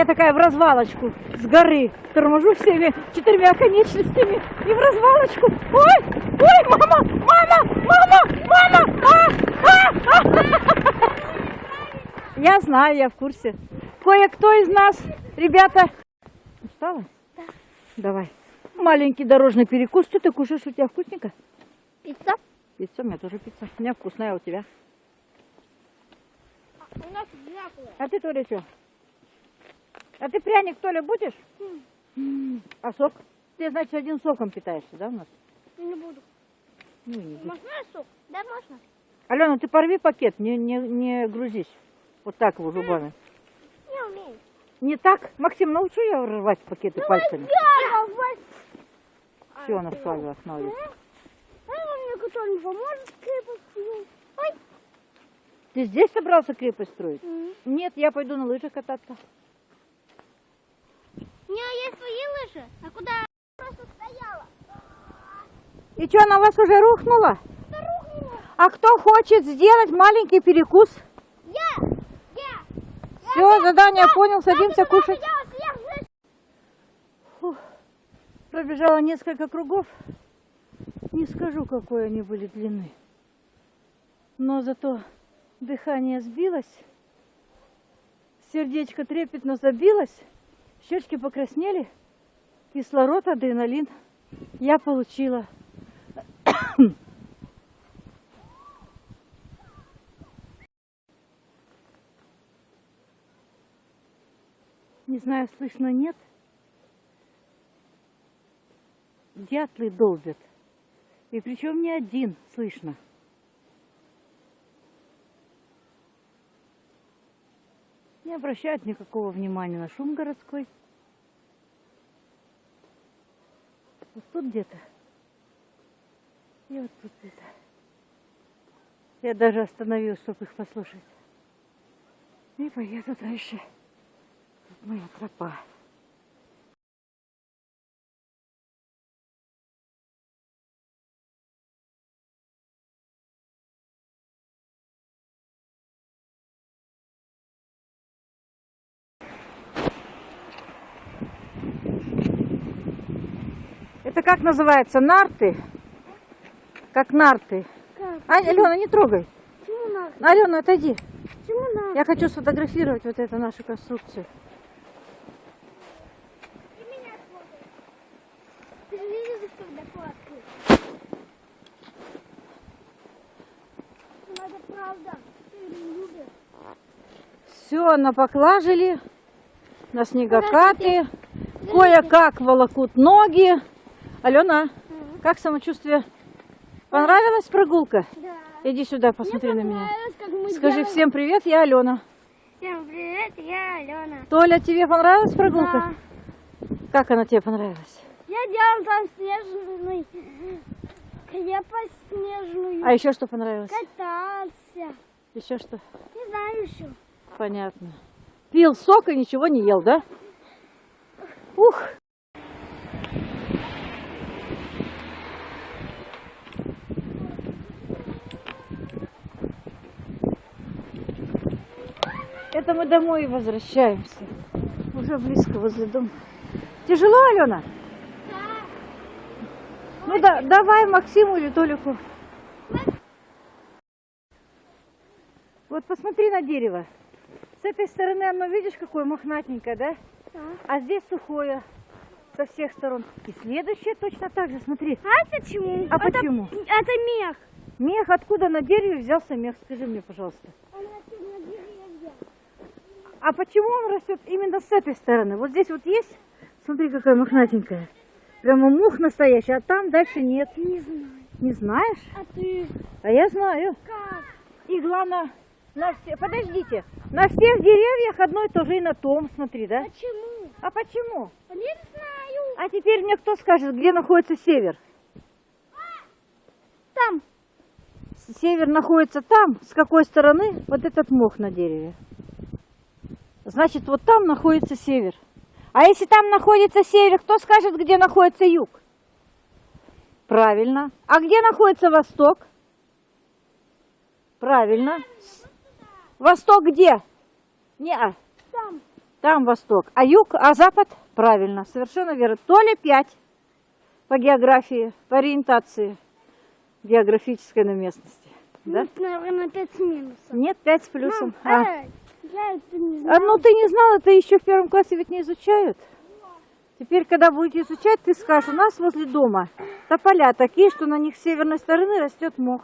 Я такая в развалочку с горы торможу всеми четырьмя конечностями и в развалочку. Ой, ой, мама, мама, мама, мама. А, а, а. Я знаю, я в курсе. Кое-кто из нас, ребята... Устала? Да. Давай. Маленький дорожный перекус. Что ты кушаешь? У тебя вкусненько? Пицца. Пицца, у меня тоже пицца. У меня вкусная, а у тебя? У нас одинаковые. А ты, Толя, что? А ты пряник, Толя, будешь? М, А сок? Ты, значит, один соком питаешься, да, у нас? Не буду. Ну, не будешь. Можно сок? Да, можно. Алена, ты порви пакет, не, не, не грузись. Вот так его зубами. Не умею. Не так? Максим, научу я рвать пакеты пальцами. Все, она встала остановилась. А мне кто-нибудь поможет крепостью? Ой. Ты здесь собрался крепость строить? Нет, я пойду на лыжах кататься. У меня есть лыжи. А куда я просто стояла? И что, на вас уже рухнуло? Да рухнула. А кто хочет сделать маленький перекус? Я! Я! Все, задание понял, садимся Куда кушать. я лыж? Фух. Пробежала несколько кругов. Не скажу, какой они были длины. Но зато дыхание сбилось, сердечко трепетно забилось, щечки покраснели, кислород, адреналин я получила. Не знаю, слышно, нет. Дятлы долбят. И причем не один слышно. Не обращают никакого внимания на шум городской. Тут где-то. И вот тут где-то. Я даже остановилась, чтобы их послушать. И поеду дальше. Тут моя тропа. Это как называется? Нарты? Как нарты. Как? А, Алена, не трогай. Почему надо? Алена, отойди. Почему надо? Я хочу сфотографировать вот эту нашу конструкцию. Любишь. Все, напоклажили на снегокаты. Кое-как волокут ноги. Алена, как самочувствие? Понравилась прогулка? Да. Иди сюда, посмотри на меня. Скажи делаем. всем привет, я Алена. Всем привет, я Алена. Толя, тебе понравилась прогулка? Как она тебе понравилась? Я делал там снежный крепость снежную. А еще что понравилось? Катался. Еще что? Не знаю еще. Понятно. Пил сок и ничего не ел, да? Ух! Это мы домой возвращаемся. Уже близко возле дома. Тяжело, Алена? Ну да, давай Максиму или Толику. Вот посмотри на дерево. С этой стороны оно, видишь, какое мохнатенькое, да? Да. А здесь сухое со всех сторон. И следующее точно так же, смотри. А почему? А это, почему? Это мех. Мех, откуда на дереве взялся мех? Скажи мне, пожалуйста. Он растет на деревьях. А почему он растет именно с этой стороны? Вот здесь вот есть, смотри, какая мохнатенькая. Прямо мух настоящий, а там дальше нет. Не знаю. Не знаешь? А ты А я знаю. как? И главное, на все... подождите, на всех деревьях одно и то же и на том, смотри, да? Почему? А почему? Не знаю. А теперь мне кто скажет, где находится север? Там. Север находится там, с какой стороны вот этот мох на дереве. Значит, вот там находится север. А если там находится север, кто скажет, где находится юг? Правильно. А где находится восток? Правильно. Восток где? Не, а. Там. Там восток. А юг, а запад? Правильно, совершенно верно. Толя 5 по географии, по ориентации географической на местности. Да? Ну, наверное, 5 с минусом. Нет, 5 с плюсом. Мам, А. я это не А, знаю. ну ты не знала, это еще в первом классе ведь не изучают. Теперь, когда будете изучать, ты скажешь, у нас возле дома тополя такие, что на них с северной стороны растет мох.